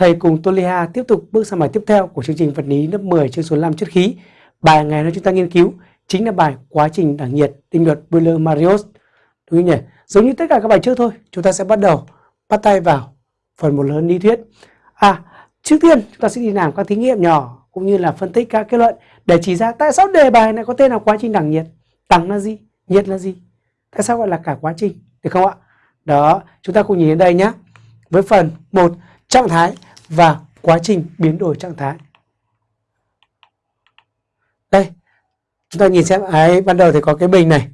thầy cùng Tolia tiếp tục bước sang bài tiếp theo của chương trình vật lý lớp 10 chương số 5 chất khí. Bài ngày hôm chúng ta nghiên cứu chính là bài quá trình đẳng nhiệt định luật Boiler-Marius. Đúng không nhỉ? Giống như tất cả các bài trước thôi, chúng ta sẽ bắt đầu bắt tay vào phần một lớn lý thuyết. À, trước tiên chúng ta sẽ đi làm các thí nghiệm nhỏ cũng như là phân tích các kết luận để chỉ ra tại sao đề bài này có tên là quá trình đẳng nhiệt. Đẳng là gì? Nhiệt là gì? Tại sao gọi là cả quá trình? Được không ạ? Đó, chúng ta cùng nhìn đến đây nhé. Với phần 1 trạng thái và quá trình biến đổi trạng thái. Đây, chúng ta nhìn xem, ấy, ban đầu thì có cái bình này.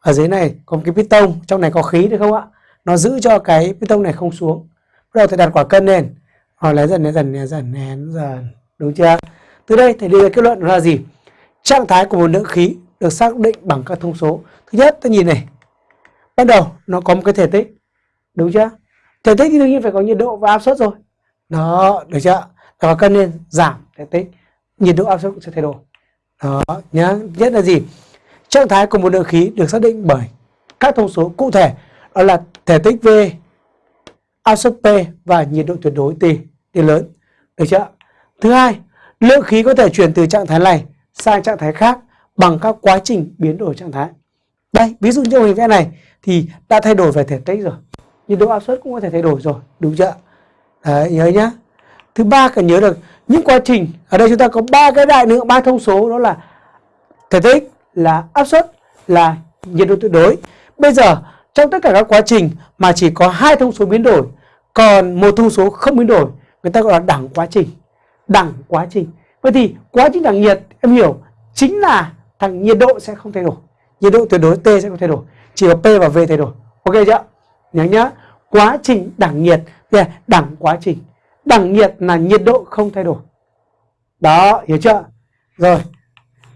Ở dưới này có một cái piston, trong này có khí được không ạ? Nó giữ cho cái piston này không xuống. Bắt đầu thầy đặt quả cân lên. Rồi lấy dần, lấy dần, lấy dần, nén dần. Đúng chưa? Từ đây thầy đưa ra kết luận là gì? Trạng thái của một lượng khí được xác định bằng các thông số. Thứ nhất, ta nhìn này. Ban đầu nó có một cái thể tích. Đúng chưa? Thể tích thì đương nhiên phải có nhiệt độ và áp suất rồi. Đó, được chưa? Và cân lên giảm thể tích, nhiệt độ áp suất cũng sẽ thay đổi. Đó, nhá. Nhất là gì? Trạng thái của một lượng khí được xác định bởi các thông số cụ thể đó là thể tích V, áp suất P và nhiệt độ tuyệt đối T, T lớn. Được chưa? Thứ hai, lượng khí có thể chuyển từ trạng thái này sang trạng thái khác bằng các quá trình biến đổi trạng thái. Đây, ví dụ như hình vẽ này thì đã thay đổi về thể tích rồi. Nhiệt độ áp suất cũng có thể thay đổi rồi, đúng chưa? Đấy, nhớ nhá. Thứ ba cần nhớ được những quá trình ở đây chúng ta có ba cái đại lượng ba thông số đó là thể tích, là áp suất, là nhiệt độ tuyệt đối. Bây giờ trong tất cả các quá trình mà chỉ có hai thông số biến đổi, còn một thông số không biến đổi, người ta gọi là đẳng quá trình. Đẳng quá trình. Vậy thì quá trình đẳng nhiệt em hiểu chính là thằng nhiệt độ sẽ không thay đổi, nhiệt độ tuyệt đối T sẽ không thay đổi, chỉ có P và V thay đổi. Ok chưa? Nhớ nhá. Quá trình đẳng nhiệt yeah, đẳng quá trình. Đẳng nhiệt là nhiệt độ không thay đổi. Đó hiểu chưa? Rồi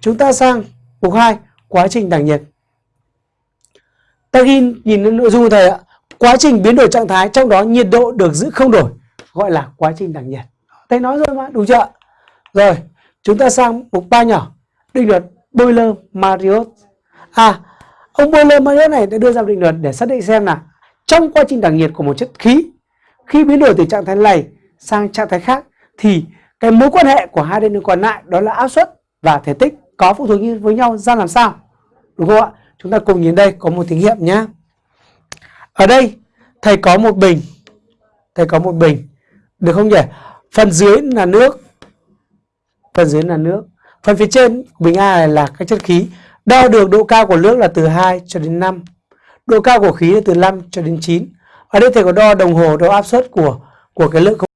chúng ta sang mục 2 quá trình đẳng nhiệt. Ta ghi nhìn lên nội dung của thầy ạ. Quá trình biến đổi trạng thái trong đó nhiệt độ được giữ không đổi gọi là quá trình đẳng nhiệt. Thầy nói rồi mà đúng chưa rồi chúng ta sang mục 3 nhỏ. Định luật Boiler Mariot. À ông Boiler Mariot này đã đưa ra định luật để xác định xem là trong quá trình đẳng nhiệt của một chất khí khi biến đổi từ trạng thái này sang trạng thái khác, thì cái mối quan hệ của hai đơn vị còn lại, đó là áp suất và thể tích, có phụ thuộc với nhau ra làm sao. Đúng không ạ? Chúng ta cùng nhìn đây, có một thí nghiệm nhé ở đây, thầy có một bình. Thầy có một bình. Được không nhỉ? Phần dưới là nước. Phần dưới là nước. Phần phía trên, bình A này là các chất khí. Đo được độ cao của nước là từ 2 cho đến 5 độ cao của khí là từ 5 cho đến 9 ở đây thầy có đo đồng hồ, đo áp suất của của cái lượng không